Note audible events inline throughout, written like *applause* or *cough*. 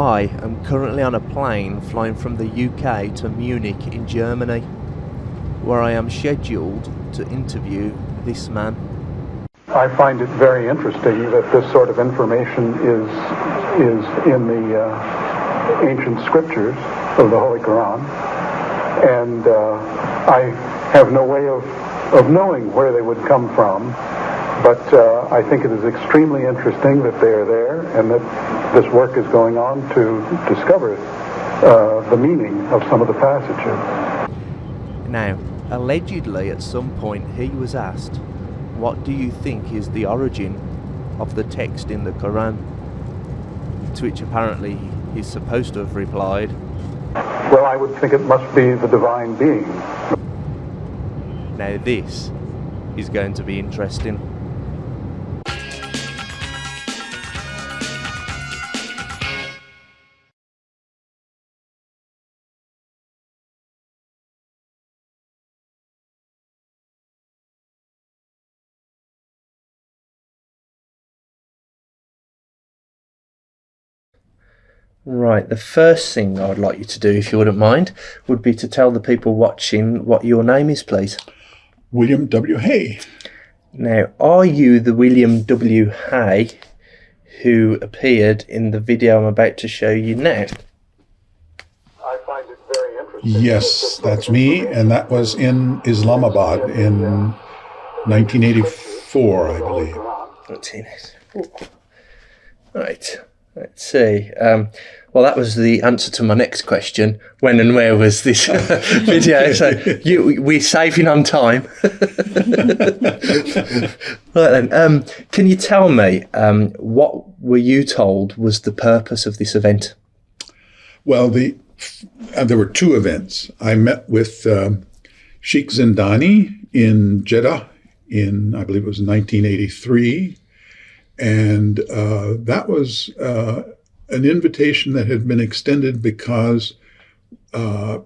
I am currently on a plane flying from the UK to Munich in Germany, where I am scheduled to interview this man. I find it very interesting that this sort of information is is in the uh, ancient scriptures of the Holy Quran, and uh, I have no way of of knowing where they would come from. But uh, I think it is extremely interesting that they are there and that this work is going on to discover uh, the meaning of some of the passages. Now, allegedly at some point he was asked, What do you think is the origin of the text in the Quran? To which apparently he's supposed to have replied, Well, I would think it must be the divine being. Now, this is going to be interesting. Right, the first thing I would like you to do, if you wouldn't mind, would be to tell the people watching what your name is, please. William W. Hay. Now, are you the William W. Hay who appeared in the video I'm about to show you now? I find it very interesting. Yes, that's me, and that was in Islamabad in 1984, I believe. Let's see this. Right, let's see. Um, well, that was the answer to my next question. When and where was this *laughs* video? So you, we're saving on time. *laughs* right then, um, can you tell me um, what were you told was the purpose of this event? Well, the uh, there were two events. I met with um, Sheikh Zindani in Jeddah in, I believe it was 1983. And uh, that was uh, an invitation that had been extended because uh,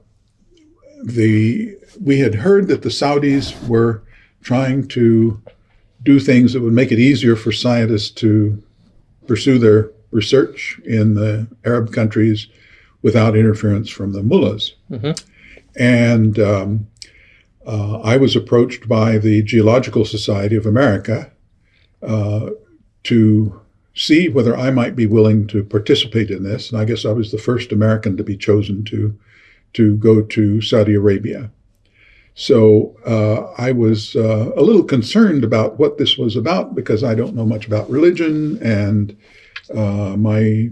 the we had heard that the Saudis were trying to do things that would make it easier for scientists to pursue their research in the Arab countries without interference from the mullahs. And um, uh, I was approached by the Geological Society of America uh, to see whether I might be willing to participate in this. And I guess I was the first American to be chosen to to go to Saudi Arabia. So uh, I was uh, a little concerned about what this was about because I don't know much about religion, and uh, my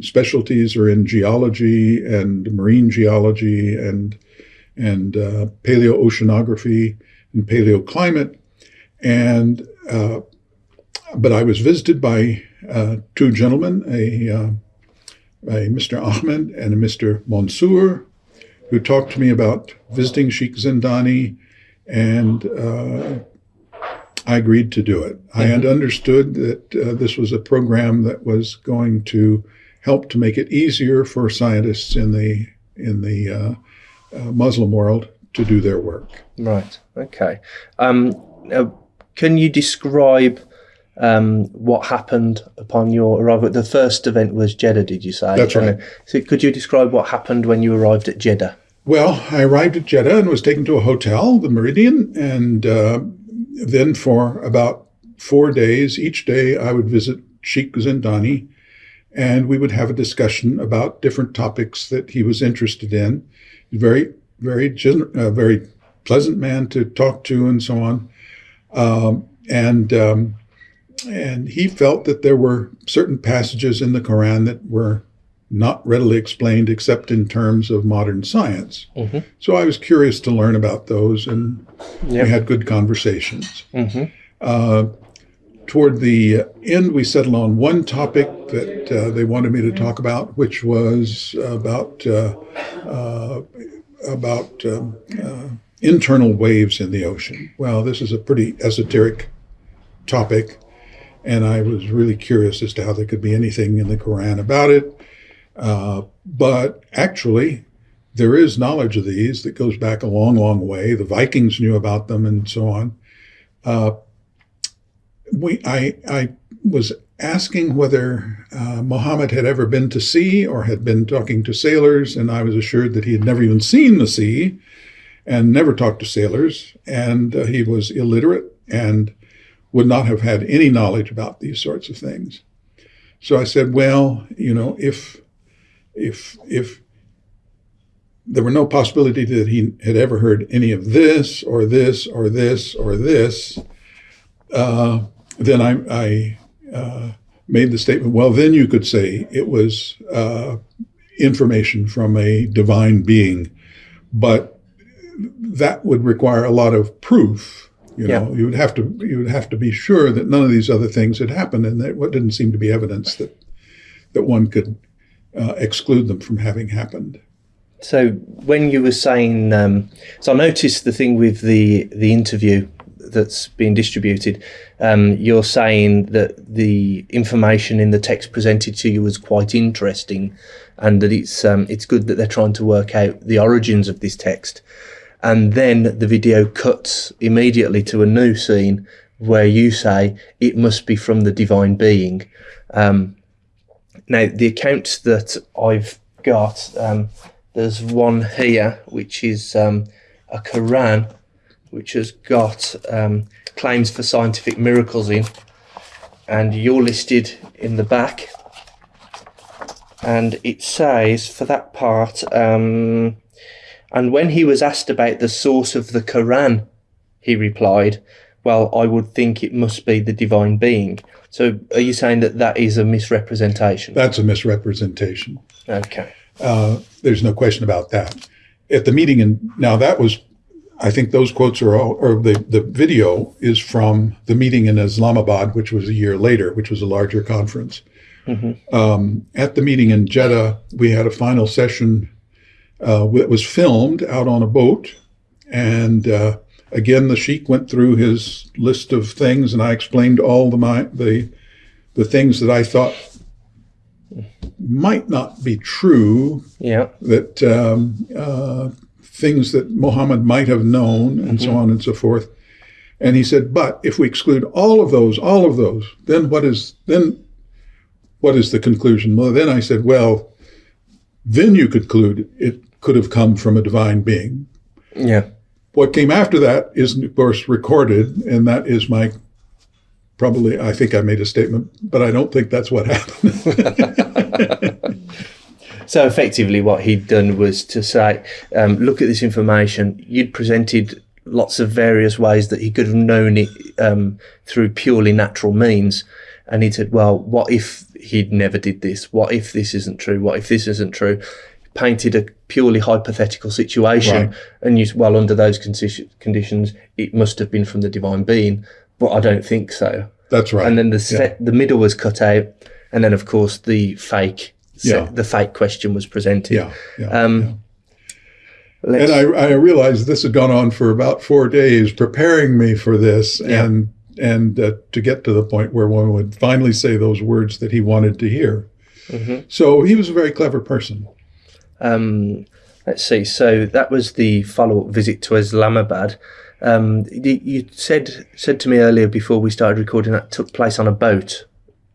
specialties are in geology and marine geology and and uh, paleoceanography and paleoclimate, and uh, but I was visited by uh, two gentlemen, a, uh, a Mr. Ahmed and a Mr. Mansour, who talked to me about visiting Sheikh Zindani, and uh, I agreed to do it. I had understood that uh, this was a program that was going to help to make it easier for scientists in the in the uh, uh, Muslim world to do their work. Right. Okay. Um, can you describe um, what happened upon your arrival? The first event was Jeddah, did you say? That's right. So could you describe what happened when you arrived at Jeddah? Well, I arrived at Jeddah and was taken to a hotel, the Meridian, and uh, then for about four days, each day I would visit Sheikh Zindani, and we would have a discussion about different topics that he was interested in. Very, very, uh, very pleasant man to talk to, and so on. Um, and um, and he felt that there were certain passages in the Quran that were not readily explained except in terms of modern science. So I was curious to learn about those, and Yep. we had good conversations. Uh, toward the end, we settled on one topic that uh, they wanted me to talk about, which was about uh, uh, about um, uh, internal waves in the ocean. Well, this is a pretty esoteric topic, and I was really curious as to how there could be anything in the Quran about it. Uh, but actually, there is knowledge of these that goes back a long, long way. The Vikings knew about them, and so on. Uh, we, I, I was asking whether uh, Muhammad had ever been to sea or had been talking to sailors, and I was assured that he had never even seen the sea and never talked to sailors, and uh, he was illiterate and would not have had any knowledge about these sorts of things. So I said, well, you know, if if if there were no possibility that he had ever heard any of this or this or this or this, uh, then I, I uh, made the statement, well, then you could say it was uh, information from a divine being. But that would require a lot of proof. You know, you would have to you would have to be sure that none of these other things had happened, and that what didn't seem to be evidence that that one could uh, exclude them from having happened. So when you were saying, um, so I noticed the thing with the the interview that's being distributed. Um, you're saying that the information in the text presented to you was quite interesting, and that it's um, it's good that they're trying to work out the origins of this text. And then the video cuts immediately to a new scene where you say it must be from the divine being. Um, now the account that I've got um, there's one here, which is um, a Quran, which has got um, claims for scientific miracles in, and you're listed in the back. And it says for that part, um, and when he was asked about the source of the Quran, he replied, Well, I would think it must be the divine being. So are you saying that that is a misrepresentation? That's a misrepresentation. Okay. Uh, there's no question about that. At the meeting, and now that was, I think those quotes are all, or the, the video is from the meeting in Islamabad, which was a year later, which was a larger conference. Mm-hmm. Um, at the meeting in Jeddah, we had a final session uh, that was filmed out on a boat. And uh, again, the sheikh went through his list of things, and I explained all the, my, the, the things that I thought might not be true. Yeah. That um, uh, things that Muhammad might have known, and mm-hmm. so on and so forth. And he said, but if we exclude all of those, all of those, then what is then what is the conclusion? Well, then I said, well, then you conclude it could have come from a divine being. Yeah. What came after that is, of course, recorded, and that is my probably I think I made a statement, but I don't think that's what happened. *laughs* so effectively, what he'd done was to say, um, "Look at this information. You'd presented lots of various ways that he could have known it um, through purely natural means." And he said, "Well, what if he'd never did this? What if this isn't true? What if this isn't true?" Painted a purely hypothetical situation, right. and you well under those conditions, it must have been from the divine being but I don't think so. That's right. And then the yeah. the middle was cut out, and then of course the fake yeah. the fake question was presented. Yeah. yeah, um, yeah. And I, I realized this had gone on for about four days, preparing me for this, and and uh, to get to the point where one would finally say those words that he wanted to hear. Mm-hmm. So he was a very clever person. Um, let's see. So that was the follow up visit to Islamabad. Um, you said said to me earlier before we started recording that took place on a boat.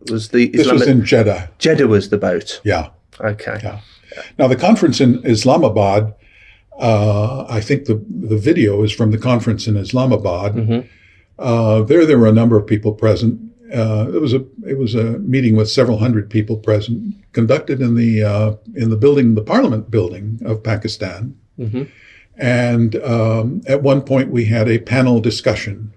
Was the this was in Jeddah? Jeddah was the boat. Yeah. Okay. Yeah. Now the conference in Islamabad, uh, I think the the video is from the conference in Islamabad. Mm-hmm. Uh, there, there were a number of people present. Uh, it was a it was a meeting with several hundred people present, conducted in the uh, in the building, the Parliament building of Pakistan. Mm-hmm. And um, at one point, we had a panel discussion.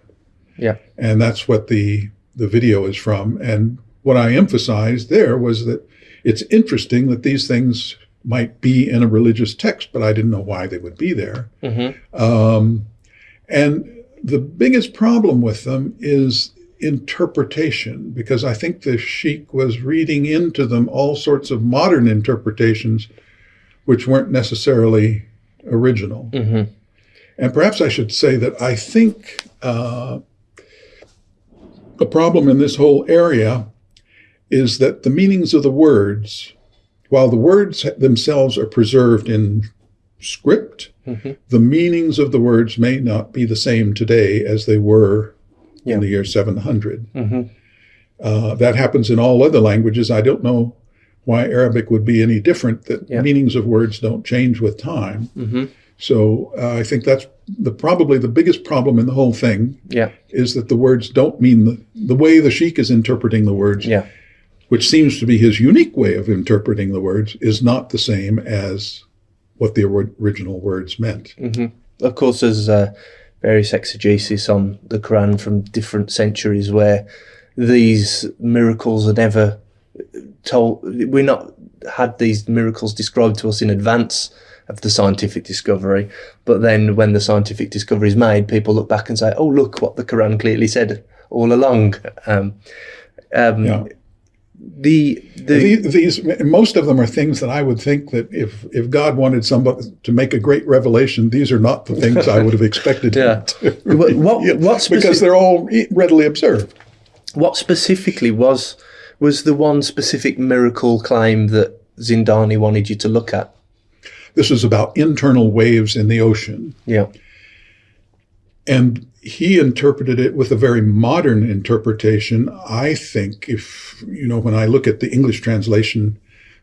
Yeah. And that's what the, the video is from. And what I emphasized there was that it's interesting that these things might be in a religious text, but I didn't know why they would be there. Mm-hmm. Um, and the biggest problem with them is interpretation, because I think the sheikh was reading into them all sorts of modern interpretations, which weren't necessarily original. Mm-hmm. And perhaps I should say that I think uh, the problem in this whole area is that the meanings of the words, while the words themselves are preserved in script, mm-hmm. the meanings of the words may not be the same today as they were yeah. in the year 700. Mm-hmm. Uh, that happens in all other languages. I don't know why Arabic would be any different. That Yeah. meanings of words don't change with time. hmm So uh, I think that's the probably the biggest problem in the whole thing Yeah. is that the words don't mean the, the way the sheikh is interpreting the words, Yeah. which seems to be his unique way of interpreting the words, is not the same as what the ori- original words meant. Of course, as uh, various exegesis on the Quran from different centuries where these miracles are never told. We're not had these miracles described to us in advance of the scientific discovery, but then when the scientific discovery is made, people look back and say, "Oh, look what the Quran clearly said all along." Um, um, Yeah. The the The- These most of them are things that I would think that if if God wanted somebody to make a great revelation, these are not the things I would have expected. *laughs* Yeah. to What- what- what because they're all readily observed. What specifically was was the one specific miracle claim that Zindani wanted you to look at? This is about internal waves in the ocean. Yeah. And he interpreted it with a very modern interpretation. I think, if you know, when I look at the English translation,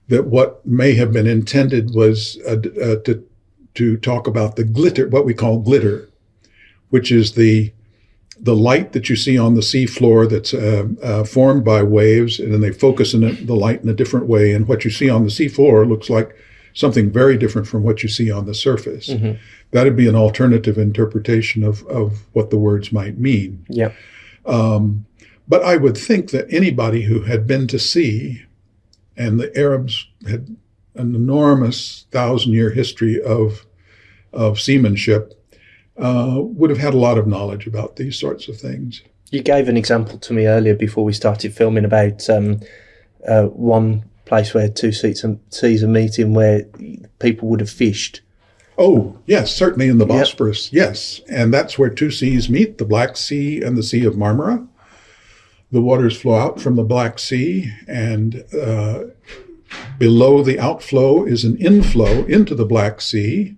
that what may have been intended was uh, uh, to to talk about the glitter, what we call glitter, which is the the light that you see on the sea floor that's uh, uh, formed by waves, and then they focus in the light in a different way, and what you see on the sea floor looks like something very different from what you see on the surface. That'd be an alternative interpretation of, of what the words might mean. Yeah. Um, but I would think that anybody who had been to sea, and the Arabs had an enormous thousand year history of, of seamanship, uh, would have had a lot of knowledge about these sorts of things. You gave an example to me earlier before we started filming about um, uh, one place where two seas are, seas are meeting where people would have fished. Oh, yes, certainly in the Yep. Bosporus, yes. And that's where two seas meet the Black Sea and the Sea of Marmara. The waters flow out from the Black Sea, and uh, below the outflow is an inflow into the Black Sea.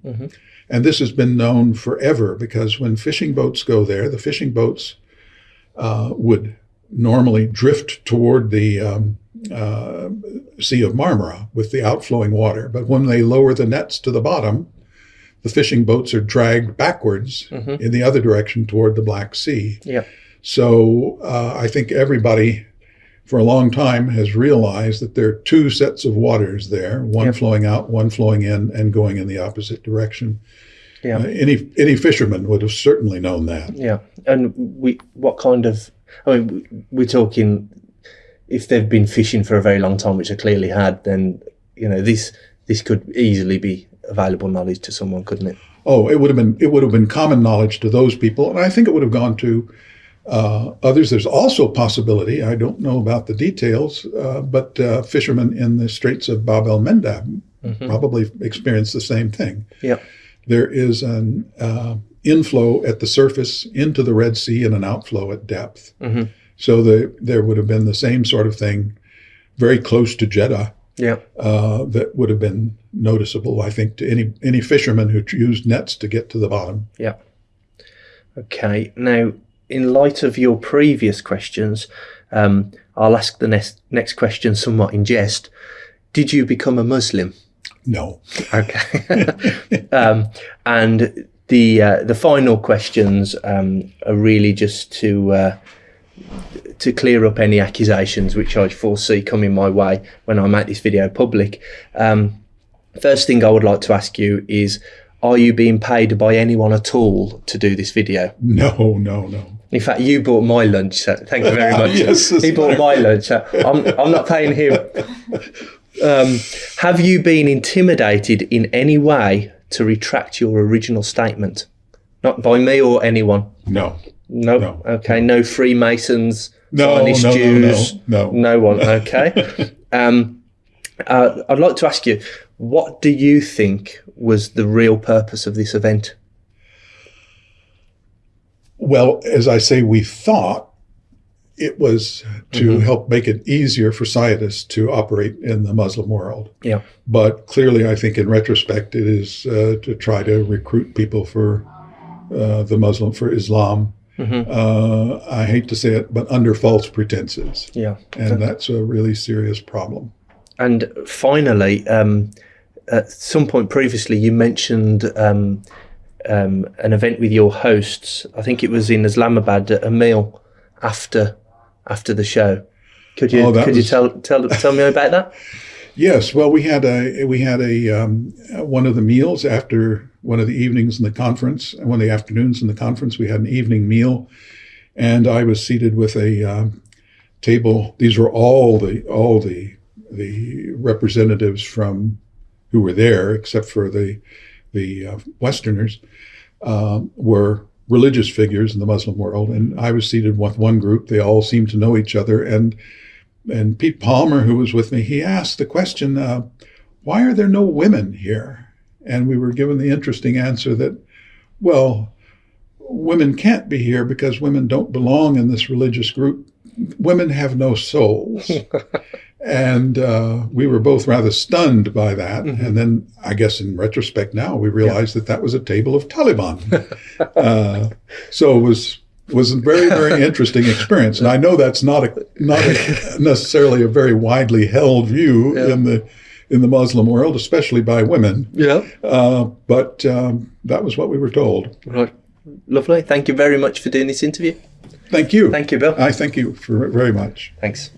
And this has been known forever because when fishing boats go there, the fishing boats uh, would normally drift toward the um, uh, Sea of Marmara with the outflowing water. But when they lower the nets to the bottom, the fishing boats are dragged backwards in the other direction toward the Black Sea. Yeah. So uh, I think everybody for a long time has realized that there are two sets of waters there, one Yep. flowing out, one flowing in, and going in the opposite direction. Yeah. Uh, any any fisherman would have certainly known that. Yeah, and we what kind of? I mean, we're talking if they've been fishing for a very long time, which they clearly had. Then you know this this could easily be available knowledge to someone, couldn't it? Oh, it would have been it would have been common knowledge to those people, and I think it would have gone to uh, others. There's also a possibility. I don't know about the details, uh, but uh, fishermen in the Straits of Bab el Mandab probably experienced the same thing. Yeah, There is an uh, inflow at the surface into the Red Sea and an outflow at depth. Mhm. So the, there would have been the same sort of thing, very close to Jeddah yeah, uh, that would have been noticeable, I think, to any any fisherman who used nets to get to the bottom. yeah. Okay, now in light of your previous questions, um, I'll ask the next next question somewhat in jest. Did you become a Muslim? No, Okay. *laughs* um, and the uh, the final questions um, are really just to uh, to clear up any accusations which I foresee coming my way when I make this video public. Um, first thing I would like to ask you is: Are you being paid by anyone at all to do this video? no, no, no. In fact, you bought my lunch. So thank you very *laughs* much. Yes, he bought my lunch. So I'm, I'm not paying him. Um, have you been intimidated in any way to retract your original statement? Not by me or anyone. No, No. No. Okay. No Freemasons, No, Zionist no, no, Jews. no, no. No one. Okay. *laughs* um, uh, I'd like to ask you, what do you think was the real purpose of this event? Well, as I say, we thought it was to help make it easier for scientists to operate in the Muslim world. Yeah. But clearly, I think in retrospect, it is uh, to try to recruit people for uh, the Muslim, for Islam. Uh, I hate to say it, but under false pretenses, Yeah. and that's a really serious problem. And finally, um, at some point previously, you mentioned um, um, an event with your hosts. I think it was in Islamabad, a meal after after the show. Could you Oh, could you tell tell tell me about that? *laughs* Yes, well, we had a we had a um, one of the meals after one of the evenings in the conference, and one of the afternoons in the conference. We had an evening meal, and I was seated with a um, table. These were all the all the the representatives from who were there, except for the the uh, Westerners, um, were religious figures in the Muslim world, and I was seated with one group. They all seemed to know each other, and and Pete Palmer, who was with me, he asked the question, uh, "Why are there no women here?" And we were given the interesting answer that, well, women can't be here because women don't belong in this religious group. Women have no souls. *laughs* and uh, we were both rather stunned by that. And then, I guess, in retrospect, now we realize that that was a table of Taliban. *laughs* uh, so it was was a very very interesting experience. And I know that's not a not a, *laughs* necessarily a very widely held view Yeah. in the in the Muslim world, especially by women. Yeah. Uh, but um, that was what we were told. Right. Lovely. Thank you very much for doing this interview. Thank you. Thank you, Bill. I thank you for very much. Thanks.